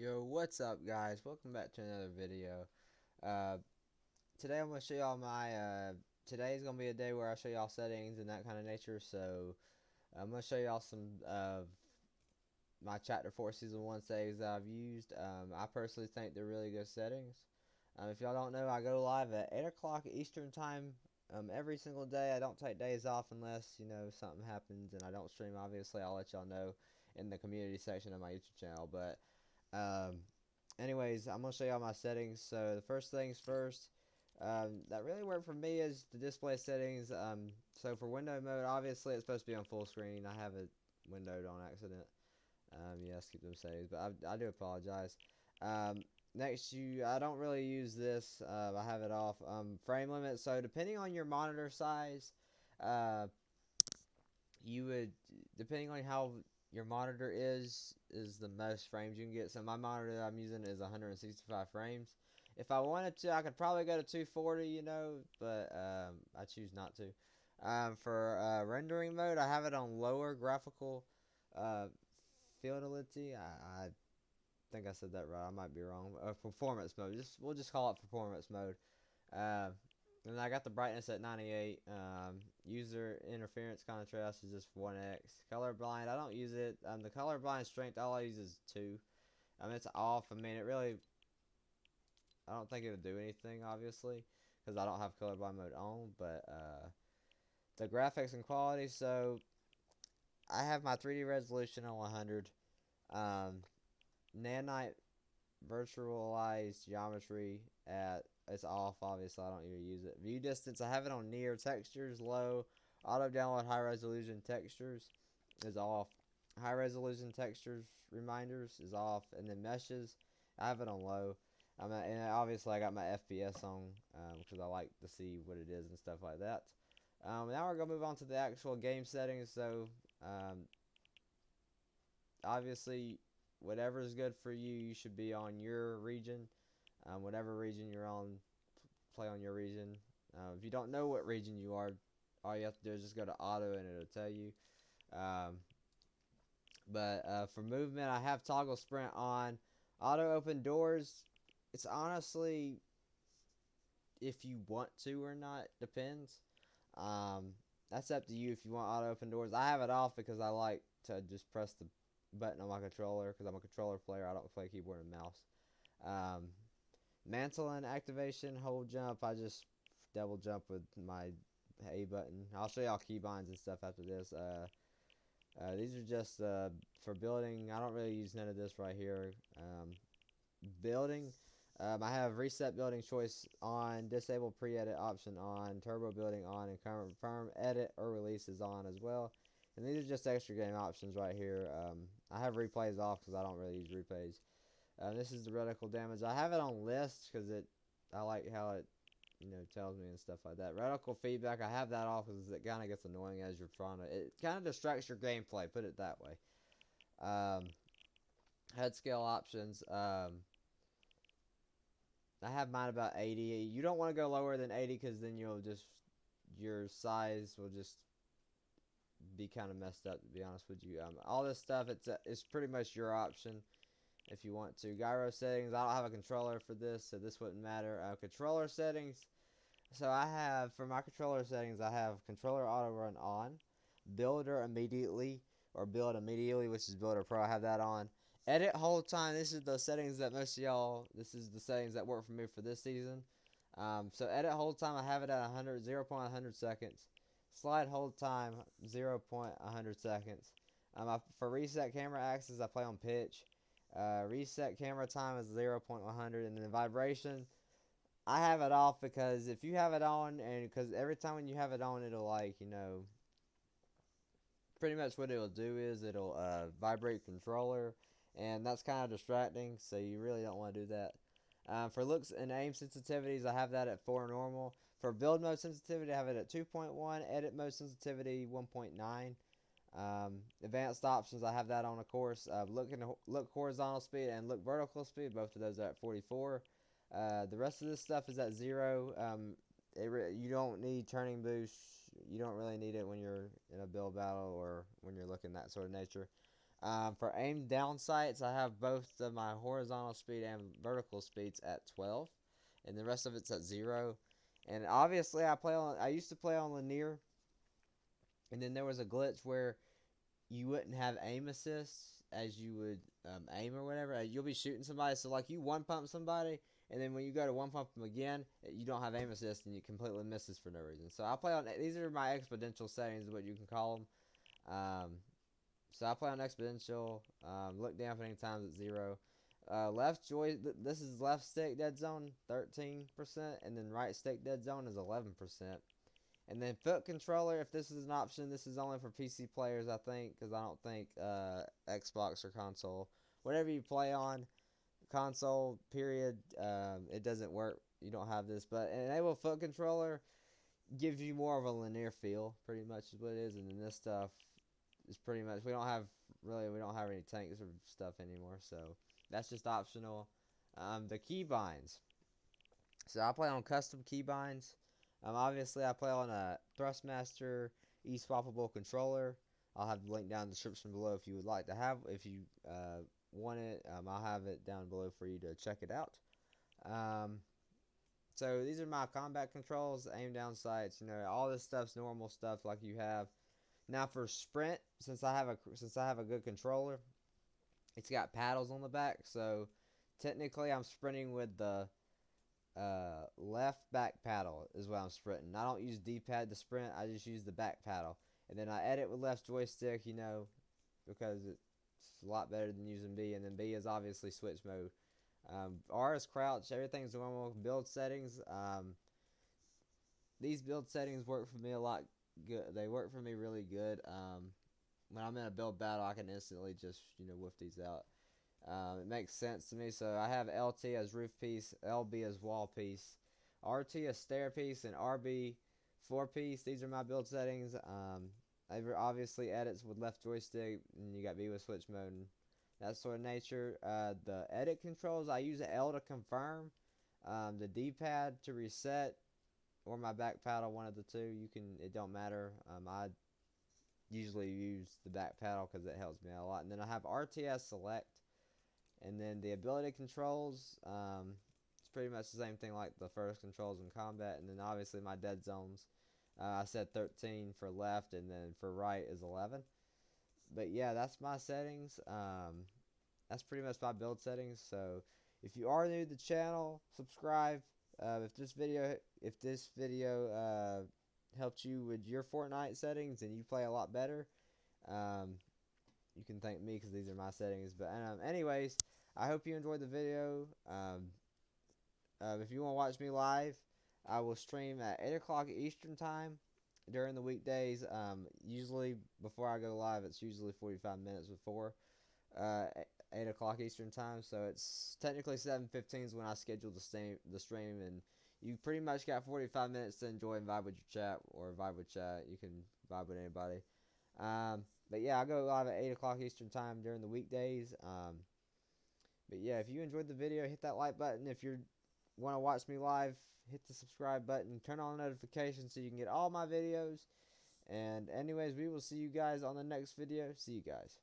Yo, what's up guys? Welcome back to another video. Uh, today I'm going to show y'all my, uh, today is going to be a day where I show y'all settings and that kind of nature, so I'm going to show y'all some of my Chapter 4 Season 1 settings that I've used. Um, I personally think they're really good settings. Um, if y'all don't know, I go live at 8 o'clock Eastern Time um, every single day. I don't take days off unless, you know, something happens and I don't stream, obviously. I'll let y'all know in the community section of my YouTube channel, but um, anyways, I'm going to show y'all my settings. So the first things first, um, that really worked for me is the display settings. Um, so for window mode, obviously it's supposed to be on full screen. I have it windowed on accident. Um, yes, keep them settings, but I, I do apologize. Um, next, you I don't really use this. Uh, I have it off. Um, frame limit. So depending on your monitor size, uh, you would depending on how your monitor is is the most frames you can get. So my monitor that I'm using is 165 frames. If I wanted to, I could probably go to 240, you know, but um, I choose not to. Um, for uh, rendering mode, I have it on lower graphical uh, fidelity. I, I, think I said that right. I might be wrong. Uh, performance mode. Just we'll just call it performance mode. And I got the brightness at 98. Um, user interference contrast is just 1x. Colorblind, I don't use it. Um, the colorblind strength, all I use is 2. I mean, it's off. I mean, it really... I don't think it would do anything, obviously, because I don't have colorblind mode on, but uh, the graphics and quality, so I have my 3D resolution on 100. Um, Nanite virtualized geometry at it's off obviously I don't even use it. View distance I have it on near textures low auto download high resolution textures is off. High resolution textures reminders is off and then meshes I have it on low. I'm at, and obviously I got my FPS on because um, I like to see what it is and stuff like that. Um, now we're gonna move on to the actual game settings so um, obviously whatever is good for you, you should be on your region. Um, whatever region you're on, play on your region. Uh, if you don't know what region you are, all you have to do is just go to auto and it'll tell you. Um, but uh, for movement, I have toggle sprint on. Auto open doors, it's honestly if you want to or not, depends. Um, that's up to you if you want auto open doors. I have it off because I like to just press the button on my controller because I'm a controller player. I don't play keyboard and mouse. Um, and activation, hold jump. I just double jump with my A button. I'll show y'all keybinds and stuff after this. Uh, uh, these are just uh, for building. I don't really use none of this right here. Um, building. Um, I have reset building choice on, disable pre-edit option on, turbo building on, and confirm edit or release is on as well. And these are just extra game options right here. Um, I have replays off because I don't really use replays. Uh, this is the reticle damage. I have it on list because it, I like how it, you know, tells me and stuff like that. Reticle feedback, I have that off because it kind of gets annoying as you're trying to, it kind of distracts your gameplay, put it that way. Um, HUD scale options, um, I have mine about 80. You don't want to go lower than 80 because then you'll just, your size will just be kind of messed up to be honest with you. Um, all this stuff, it's it's pretty much your option if you want to. Gyro settings, I don't have a controller for this, so this wouldn't matter. Uh, controller settings, so I have, for my controller settings, I have controller auto run on, builder immediately, or build immediately, which is builder pro, I have that on. Edit hold time, this is the settings that most of y'all, this is the settings that work for me for this season. Um, so edit hold time, I have it at 100, 0 0.100 seconds. Slide hold time 0.100 seconds. Um, I, for reset camera axis, I play on pitch. Uh, reset camera time is 0.100, and then vibration, I have it off because if you have it on, and because every time when you have it on, it'll like you know, pretty much what it'll do is it'll uh, vibrate controller, and that's kind of distracting. So you really don't want to do that. Um, for looks and aim sensitivities, I have that at 4 normal. For build mode sensitivity, I have it at 2.1. Edit mode sensitivity, 1.9. Um, advanced options, I have that on, of course. Uh, look, in, look horizontal speed and look vertical speed, both of those are at 44. Uh, the rest of this stuff is at 0. Um, you don't need turning boost. You don't really need it when you're in a build battle or when you're looking that sort of nature. Um, for aim down sights, I have both of my horizontal speed and vertical speeds at 12, and the rest of it's at zero. And obviously, I play on. I used to play on linear, and then there was a glitch where you wouldn't have aim assists as you would um, aim or whatever. You'll be shooting somebody, so like you one pump somebody, and then when you go to one pump them again, you don't have aim assist and you completely misses for no reason. So I play on these are my exponential settings, what you can call them. Um, so I play on exponential. Um, look dampening times at zero. Uh, left joy. Th this is left stick dead zone, 13%, and then right stick dead zone is 11%. And then foot controller, if this is an option, this is only for PC players, I think, because I don't think uh, Xbox or console, whatever you play on, console, period, um, it doesn't work. You don't have this. But enable foot controller gives you more of a linear feel, pretty much is what it is. And then this stuff is pretty much, we don't have, really, we don't have any tanks or stuff anymore. So that's just optional. Um, the keybinds. So I play on custom keybinds. Um, obviously, I play on a Thrustmaster e-swappable controller. I'll have the link down in the description below if you would like to have, if you uh, want it. Um, I'll have it down below for you to check it out. Um, so these are my combat controls, aim down sights. You know, all this stuff's normal stuff like you have. Now for sprint, since I have a since I have a good controller, it's got paddles on the back. So technically, I'm sprinting with the uh, left back paddle is what I'm sprinting. I don't use D-pad to sprint. I just use the back paddle. And then I edit with left joystick, you know, because it's a lot better than using B. And then B is obviously switch mode. Um, R is crouch. Everything's normal. Build settings. Um, these build settings work for me a lot good. They work for me really good. Um, when I'm in a build battle, I can instantly just, you know, whiff these out. Um, it makes sense to me. So I have LT as roof piece, LB as wall piece, RT as stair piece, and RB four piece. These are my build settings. Um, obviously edits with left joystick, and you got B with switch mode, and that sort of nature. Uh, the edit controls, I use L to confirm, um, the D-pad to reset, or my back paddle, one of the two. You can, it don't matter. Um, I usually use the back paddle because it helps me out a lot. And then I have RTS select and then the ability controls, um, it's pretty much the same thing like the first controls in combat. And then obviously my dead zones, uh, I said 13 for left, and then for right is 11. But yeah, that's my settings. Um, that's pretty much my build settings. So if you are new to the channel, subscribe. Uh, if this video, if this video uh, helped you with your Fortnite settings and you play a lot better, um, you can thank me because these are my settings. But um, anyways, I hope you enjoyed the video. Um, uh, if you want to watch me live, I will stream at 8 o'clock Eastern Time during the weekdays. Um, usually, before I go live, it's usually 45 minutes before uh, 8 o'clock Eastern Time. So it's technically 7.15 is when I schedule the, stream, the stream. And you pretty much got 45 minutes to enjoy and vibe with your chat or vibe with chat. You can vibe with anybody. Um, but yeah, I go live at 8 o'clock Eastern Time during the weekdays. Um, but yeah, if you enjoyed the video, hit that like button. If you want to watch me live, hit the subscribe button. Turn on notifications so you can get all my videos. And anyways, we will see you guys on the next video. See you guys.